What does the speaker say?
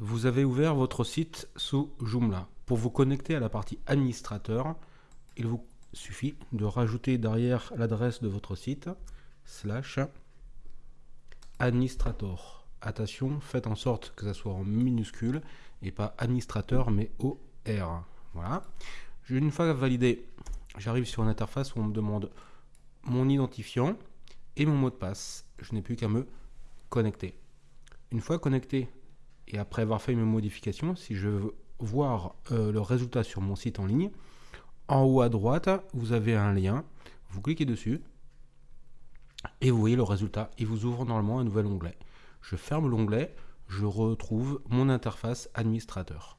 Vous avez ouvert votre site sous Joomla. Pour vous connecter à la partie administrateur, il vous suffit de rajouter derrière l'adresse de votre site slash administrator. Attention, faites en sorte que ça soit en minuscule et pas administrateur mais OR. Voilà. Une fois validé, j'arrive sur une interface où on me demande mon identifiant et mon mot de passe. Je n'ai plus qu'à me connecter. Une fois connecté et après avoir fait mes modifications, si je veux voir euh, le résultat sur mon site en ligne, en haut à droite, vous avez un lien, vous cliquez dessus et vous voyez le résultat. Il vous ouvre normalement un nouvel onglet. Je ferme l'onglet, je retrouve mon interface administrateur.